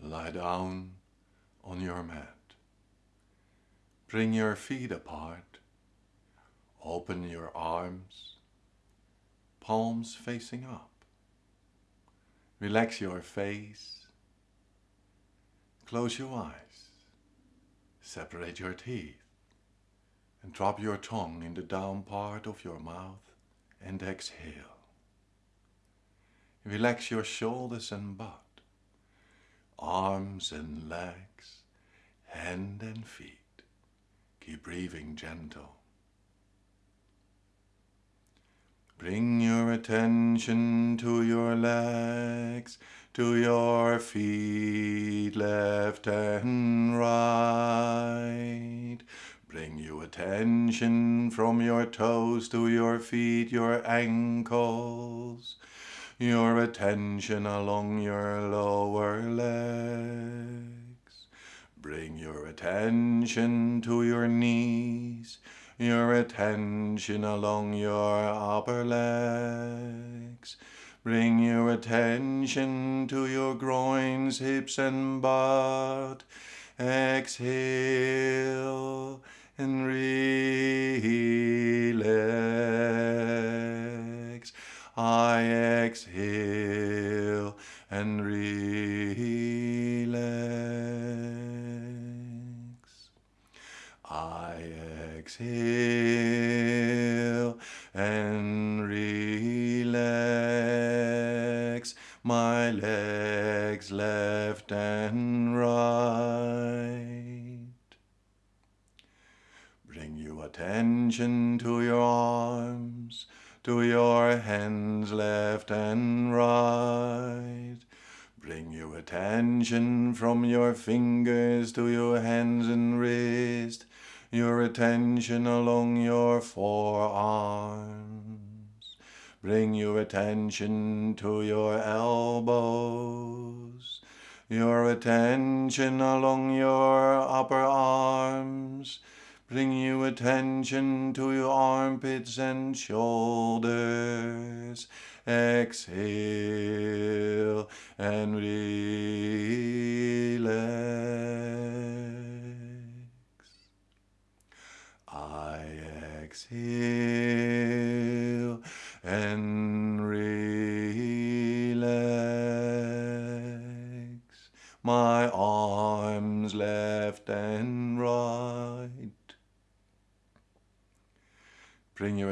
Lie down on your mat. Bring your feet apart. Open your arms, palms facing up. Relax your face. Close your eyes. Separate your teeth. And drop your tongue in the down part of your mouth and exhale. Relax your shoulders and butt, arms and legs, hand and feet. Keep breathing gentle. Bring your attention to your legs, to your feet, left and right. Attention from your toes to your feet, your ankles, your attention along your lower legs. Bring your attention to your knees, your attention along your upper legs. Bring your attention to your groins, hips and butt. Exhale and relax. I exhale and relax. I exhale and attention to your arms, to your hands left and right. Bring your attention from your fingers to your hands and wrist, your attention along your forearms. Bring your attention to your elbows, your attention along your upper arms. Bring your attention to your armpits and shoulders. Exhale and relax. I exhale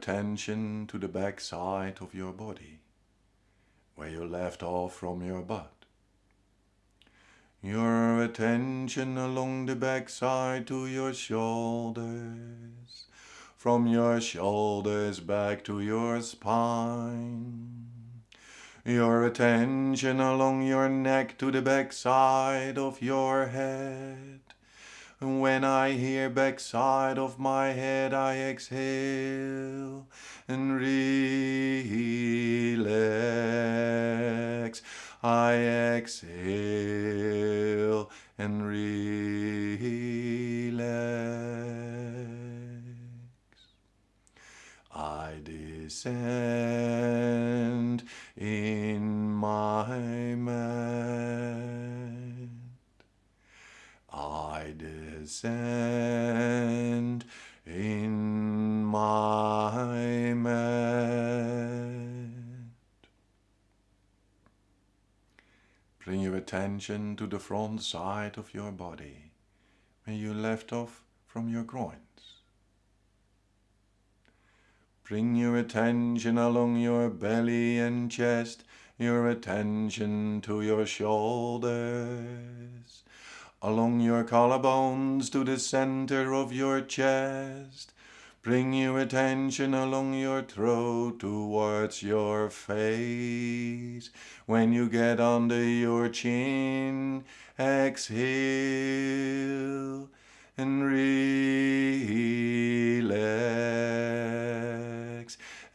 attention to the back side of your body, where you left off from your butt. Your attention along the back side to your shoulders, from your shoulders back to your spine. Your attention along your neck to the back side of your head. When I hear backside of my head, I exhale and relax. I exhale Bring your attention to the front side of your body, where you left off from your groins. Bring your attention along your belly and chest, your attention to your shoulders, along your collarbones to the center of your chest. Bring your attention along your throat towards your face. When you get under your chin, exhale and relax.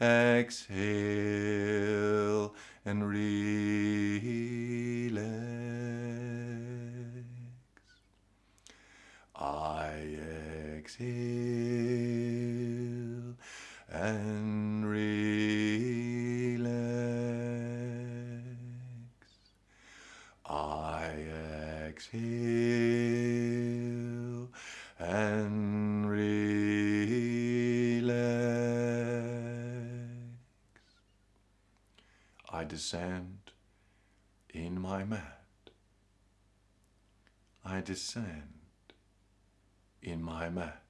Exhale and relax. I exhale and relax. I exhale and relax. I descend in my mat. I descend in my mat.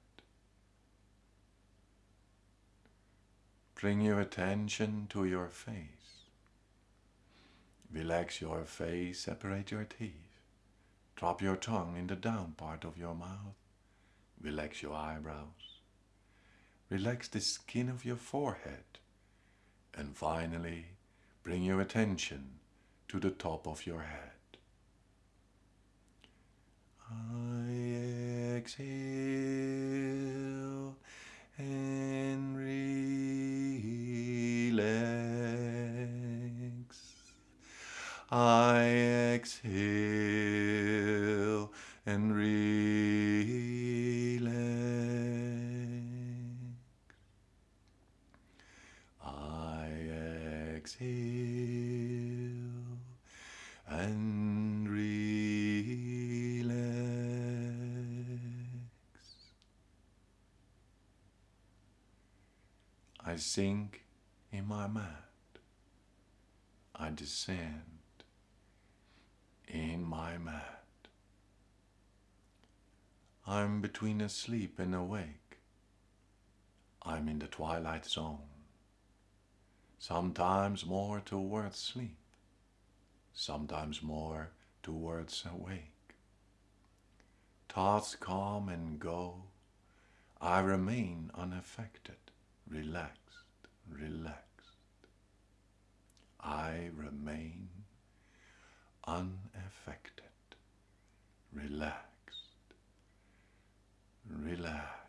Bring your attention to your face. Relax your face, separate your teeth. Drop your tongue in the down part of your mouth. Relax your eyebrows. Relax the skin of your forehead. And finally, bring your attention to the top of your head. I exhale and I exhale and relax. I exhale and relax. I sink in my mat. I descend in my mat. I'm between asleep and awake. I'm in the twilight zone. Sometimes more towards sleep, sometimes more towards awake. Thoughts come and go. I remain unaffected, relaxed, relaxed. I remain unaffected, relaxed, relaxed.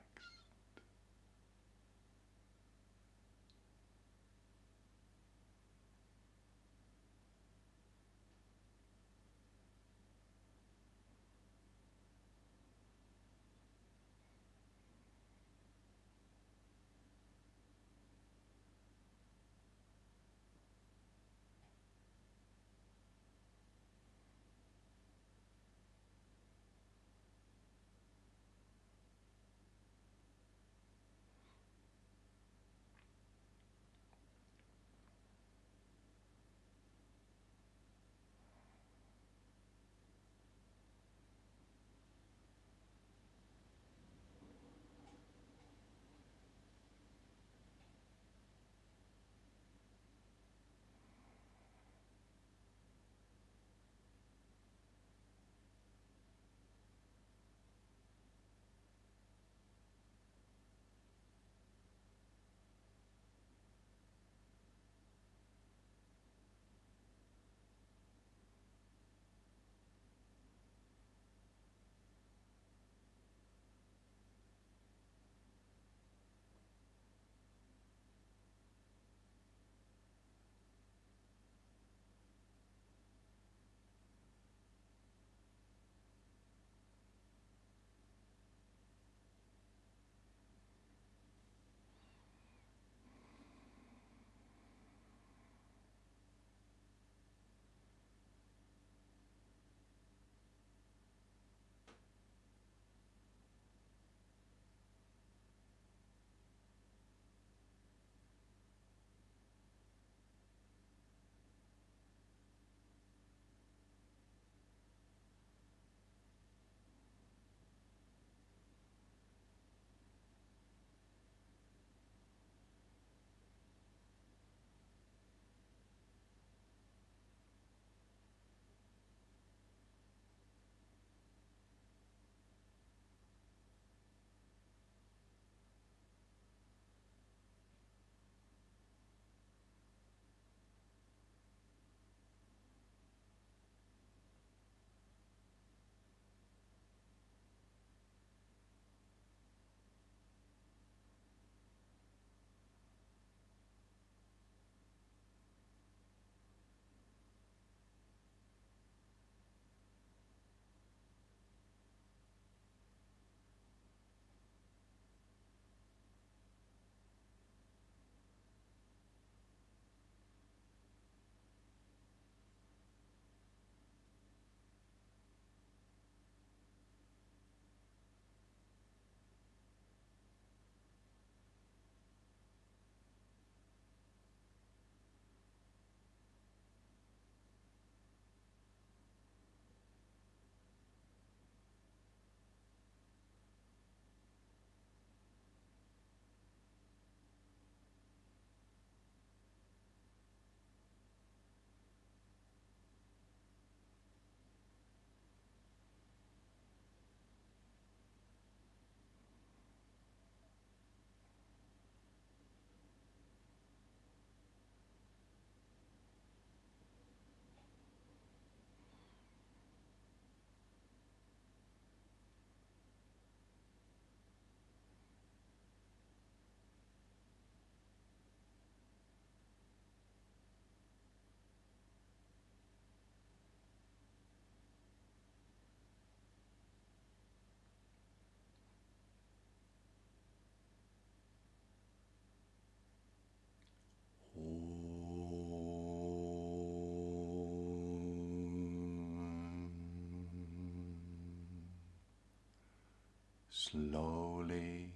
Slowly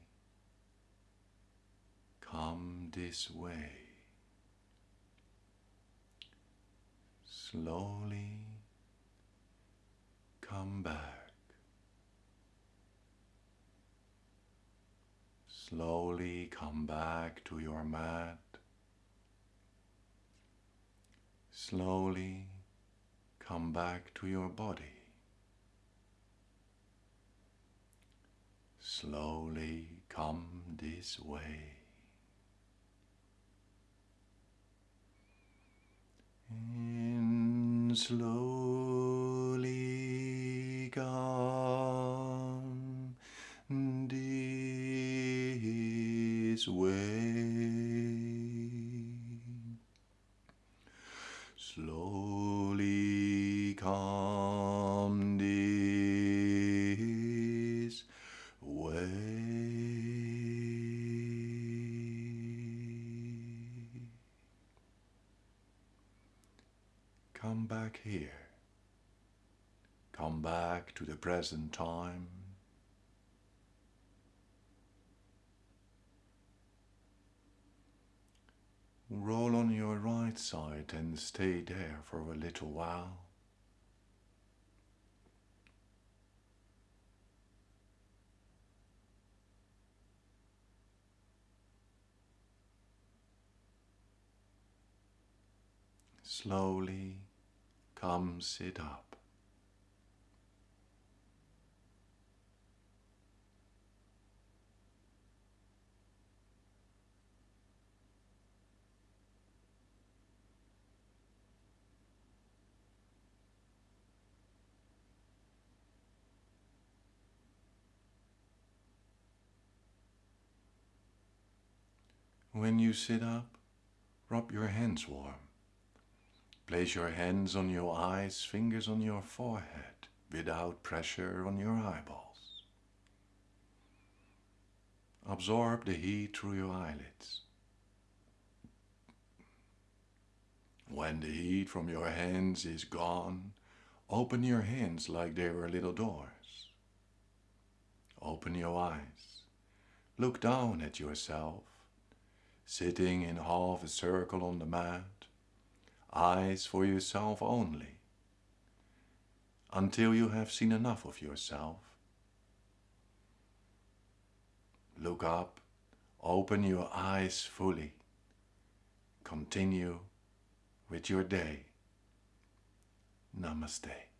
come this way. Slowly come back. Slowly come back to your mat. Slowly come back to your body. Slowly come this way. And slowly come this way. Slowly come this way. Come back here. Come back to the present time. Roll on your right side and stay there for a little while. Slowly come sit up. When you sit up, rub your hands warm. Place your hands on your eyes, fingers on your forehead, without pressure on your eyeballs. Absorb the heat through your eyelids. When the heat from your hands is gone, open your hands like they were little doors. Open your eyes. Look down at yourself, sitting in half a circle on the mat, eyes for yourself only, until you have seen enough of yourself. Look up, open your eyes fully, continue with your day. Namaste.